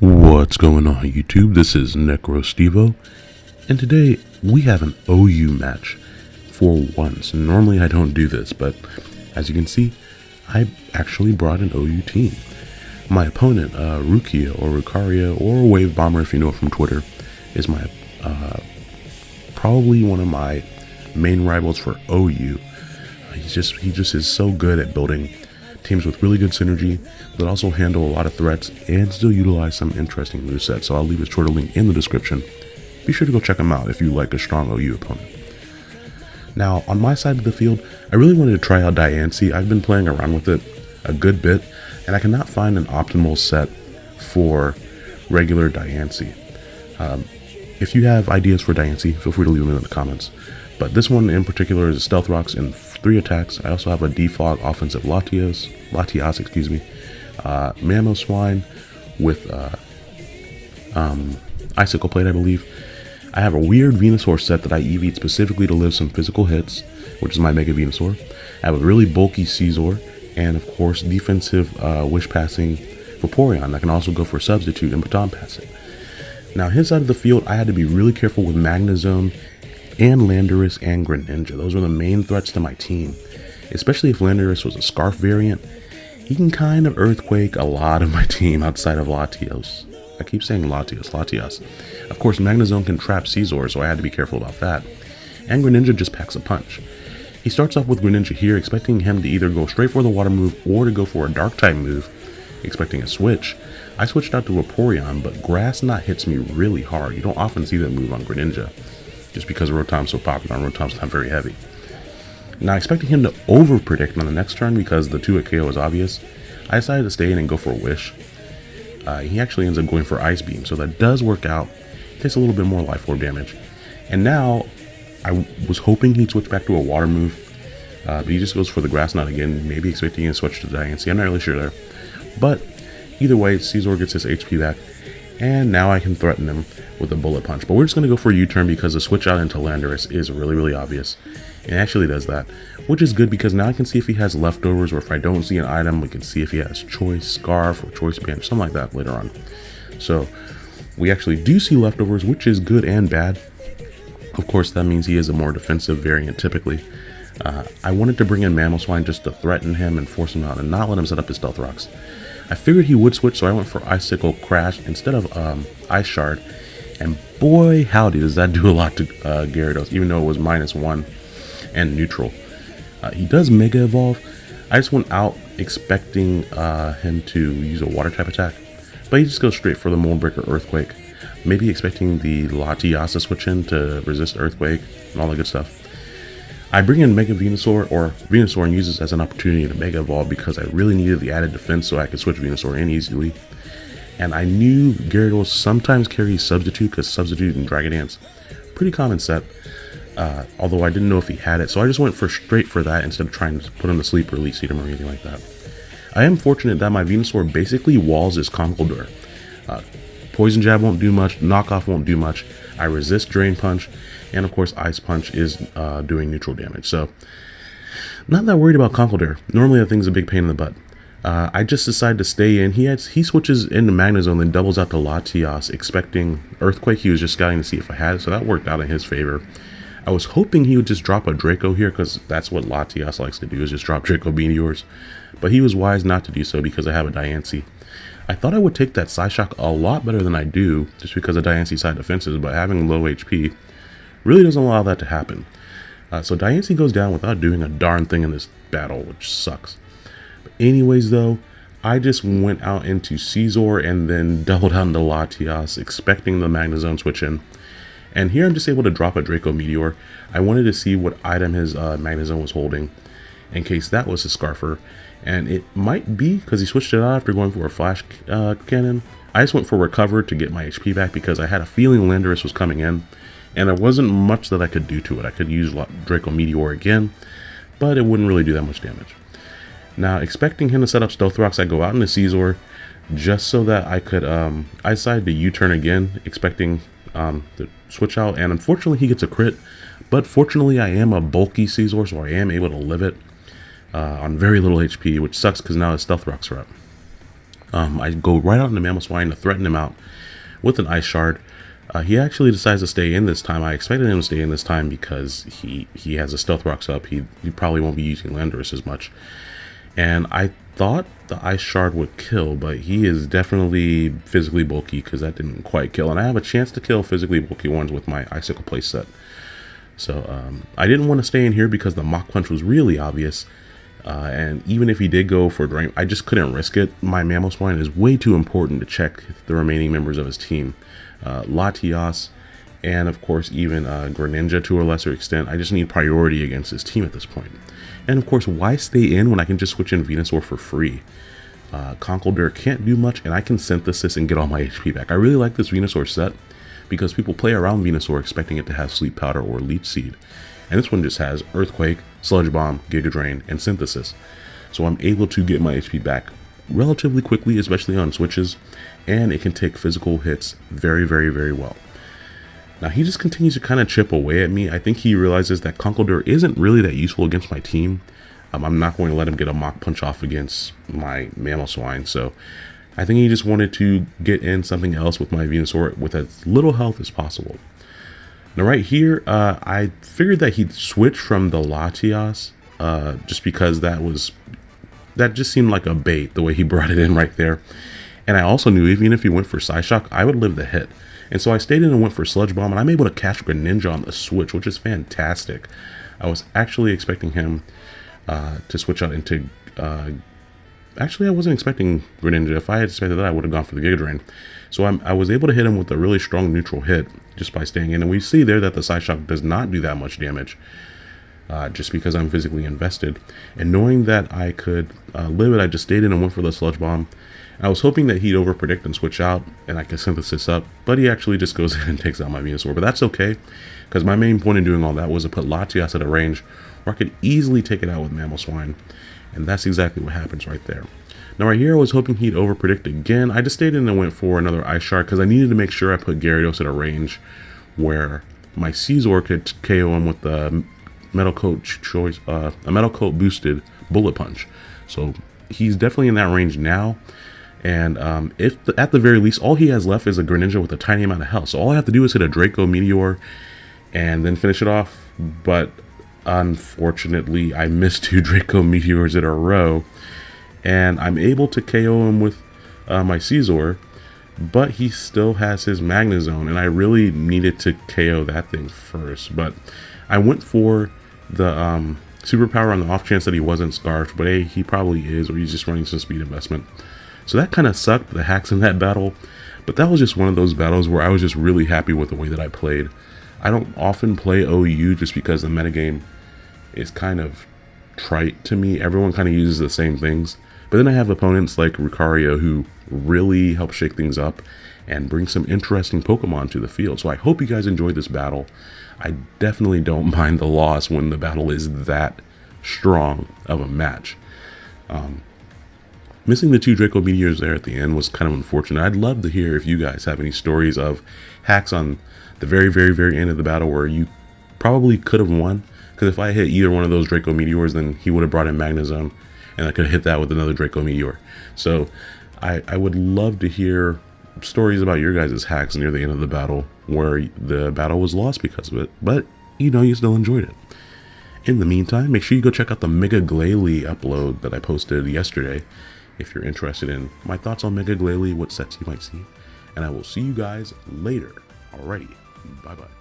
What's going on YouTube? This is NecroStevo, and today we have an OU match for once. Normally I don't do this, but as you can see, I actually brought an OU team. My opponent, uh, Rukia or Rukaria or Wave Bomber if you know it from Twitter, is my uh, probably one of my main rivals for OU. He's just he just is so good at building teams with really good synergy that also handle a lot of threats and still utilize some interesting movesets. So I'll leave his Twitter link in the description. Be sure to go check him out if you like a strong OU opponent. Now, on my side of the field, I really wanted to try out Diancie. I've been playing around with it a good bit, and I cannot find an optimal set for regular Diancie. Um, if you have ideas for Diancie, feel free to leave them in the comments. But this one in particular is Stealth Rocks in three attacks. I also have a defog offensive Latios, Latias, excuse me, uh, Mamoswine with uh, um, Icicle Plate, I believe. I have a weird Venusaur set that I EV'd specifically to live some physical hits, which is my Mega Venusaur. I have a really bulky Scizor, and of course defensive uh, Wish Passing Vaporeon that can also go for Substitute and Baton Passing. Now his side of the field, I had to be really careful with Magnezone and Landorus and Greninja. Those were the main threats to my team, especially if Landorus was a Scarf variant. He can kind of Earthquake a lot of my team outside of Latios. I keep saying Latios, Latias. Of course, Magnezone can trap Scizor, so I had to be careful about that. And Greninja just packs a punch. He starts off with Greninja here, expecting him to either go straight for the water move or to go for a dark type move, expecting a switch. I switched out to Vaporeon, but Grass Knot hits me really hard. You don't often see that move on Greninja just because Rotom's so popular and Rotom's not very heavy. Now, expecting him to over-predict on the next turn because the 2HKO is obvious, I decided to stay in and go for a Wish. Uh, he actually ends up going for Ice Beam, so that does work out. Takes a little bit more Life Orb damage. And now, I was hoping he'd switch back to a Water move, uh, but he just goes for the Grass Knot again, maybe expecting to switch to Diancie. I'm not really sure there. But, either way, Scizor gets his HP back, and now I can threaten him with a bullet punch. But we're just going to go for a U-turn because the switch out into Landorus is really, really obvious. It actually does that, which is good because now I can see if he has leftovers or if I don't see an item, we can see if he has Choice Scarf or Choice or something like that later on. So we actually do see leftovers, which is good and bad. Of course, that means he is a more defensive variant typically. Uh, I wanted to bring in Mamoswine just to threaten him and force him out and not let him set up his Stealth Rocks. I figured he would switch, so I went for Icicle Crash instead of um, Ice Shard. And boy, howdy, does that do a lot to uh, Gyarados, even though it was minus one and neutral. Uh, he does Mega Evolve. I just went out expecting uh, him to use a Water type attack, but he just goes straight for the Mold Breaker Earthquake. Maybe expecting the Latias to switch in to resist Earthquake and all that good stuff. I bring in Mega Venusaur or Venusaur and use this as an opportunity to Mega Evolve because I really needed the added defense so I could switch Venusaur in easily. And I knew Gyarados sometimes carries Substitute because Substitute and Dragon Dance, pretty common set. Uh, although I didn't know if he had it, so I just went for straight for that instead of trying to put him to sleep or release him or anything like that. I am fortunate that my Venusaur basically walls his Conkeldurr. Uh, Poison Jab won't do much, Knockoff won't do much, I resist Drain Punch, and of course Ice Punch is uh, doing neutral damage. So not that worried about Conkeldurr. Normally that thing's a big pain in the butt. Uh, I just decided to stay in. He has, he switches into Magnezone, then doubles out to Latias, expecting Earthquake. He was just scouting to see if I had it, so that worked out in his favor. I was hoping he would just drop a Draco here, because that's what Latias likes to do, is just drop Draco Meteors. But he was wise not to do so because I have a Diancie. I thought I would take that Psyshock a lot better than I do, just because of Diancie side defenses, but having low HP really doesn't allow that to happen. Uh, so Diancie goes down without doing a darn thing in this battle, which sucks. But anyways, though, I just went out into Scizor and then doubled out into Latias, expecting the Magnezone switch in. And here I'm just able to drop a Draco Meteor. I wanted to see what item his uh, Magnezone was holding. in case that was his Scarfer. And it might be because he switched it out after going for a Flash uh, Cannon. I just went for Recover to get my HP back because I had a feeling Landorus was coming in. And there wasn't much that I could do to it. I could use Draco Meteor again, but it wouldn't really do that much damage. Now, expecting him to set up Stealth Rocks, I go out into Scizor just so that I could, um, I decided to U-turn again, expecting um, to switch out, and unfortunately he gets a crit, but fortunately I am a bulky Scizor, so I am able to live it uh, on very little HP, which sucks because now his Stealth Rocks are up. Um, I go right out into Mamoswine to threaten him out with an Ice Shard. Uh, he actually decides to stay in this time. I expected him to stay in this time because he, he has a Stealth Rocks up. He, he probably won't be using Landorus as much. And I thought the Ice Shard would kill, but he is definitely physically bulky because that didn't quite kill. And I have a chance to kill physically bulky ones with my Icicle playset. So um, I didn't want to stay in here because the Mach Punch was really obvious. Uh, and even if he did go for Drain, I just couldn't risk it. My Mamoswine is way too important to check the remaining members of his team. Uh, Latias, and of course even uh, Greninja to a lesser extent. I just need priority against his team at this point. And of course, why stay in when I can just switch in Venusaur for free? Uh, Conkeldurr can't do much, and I can Synthesis and get all my HP back. I really like this Venusaur set because people play around Venusaur expecting it to have Sleep Powder or Leech Seed. And this one just has Earthquake, Sludge Bomb, Giga Drain, and Synthesis. So I'm able to get my HP back relatively quickly, especially on switches, and it can take physical hits very, very, very well. Now he just continues to kind of chip away at me. I think he realizes that Conkeldurr isn't really that useful against my team. Um, I'm not going to let him get a Mach Punch off against my Mamoswine, so I think he just wanted to get in something else with my Venusaur with as little health as possible. Now right here, uh, I figured that he'd switch from the Latias, uh, just because that was, that just seemed like a bait, the way he brought it in right there. And I also knew even if he went for Psyshock, I would live the hit. And so I stayed in and went for Sludge Bomb, and I'm able to catch Greninja on the switch, which is fantastic. I was actually expecting him uh, to switch out into... Uh, actually, I wasn't expecting Greninja. If I had expected that, I would have gone for the Giga Drain. So I'm, i was able to hit him with a really strong neutral hit just by staying in. And we see there that the Psyshock does not do that much damage. Uh, just because I'm physically invested. And knowing that I could uh, live it, I just stayed in and went for the Sludge Bomb. I was hoping that he'd overpredict and switch out and I could synthesis up, but he actually just goes in and takes out my Venusaur. But that's okay, because my main point in doing all that was to put Latias at a range where I could easily take it out with Mamoswine. And that's exactly what happens right there. Now right here, I was hoping he'd overpredict again. I just stayed in and went for another Ice Shard because I needed to make sure I put Gyarados at a range where my Scizor could KO him with the Metal Coat choice, uh, a Metal Coat boosted Bullet Punch. So he's definitely in that range now. And um, if the, at the very least, all he has left is a Greninja with a tiny amount of health. So all I have to do is hit a Draco Meteor and then finish it off. But unfortunately, I missed two Draco Meteors in a row. And I'm able to KO him with uh, my Scizor. But he still has his Magnezone. And I really needed to KO that thing first. But I went for the um, superpower on the off chance that he wasn't Scarfed. But hey, he probably is. Or he's just running some speed investment. So that kind of sucked, the hacks in that battle. But that was just one of those battles where I was just really happy with the way that I played. I don't often play OU just because the metagame is kind of trite to me. Everyone kind of uses the same things. But then I have opponents like Lucario who really help shake things up and bring some interesting Pokemon to the field. So I hope you guys enjoyed this battle. I definitely don't mind the loss when the battle is that strong of a match. Um, Missing the two Draco Meteors there at the end was kind of unfortunate. I'd love to hear if you guys have any stories of hacks on the very, very, very end of the battle where you probably could have won. Because if I hit either one of those Draco Meteors, then he would have brought in Magnezone, and I could have hit that with another Draco Meteor. So I, I would love to hear stories about your guys' hacks near the end of the battle where the battle was lost because of it. But, you know, you still enjoyed it. In the meantime, make sure you go check out the Mega Glalie upload that I posted yesterday if you're interested in my thoughts on Mega Glalie, what sets you might see. And I will see you guys later. Alrighty, bye bye.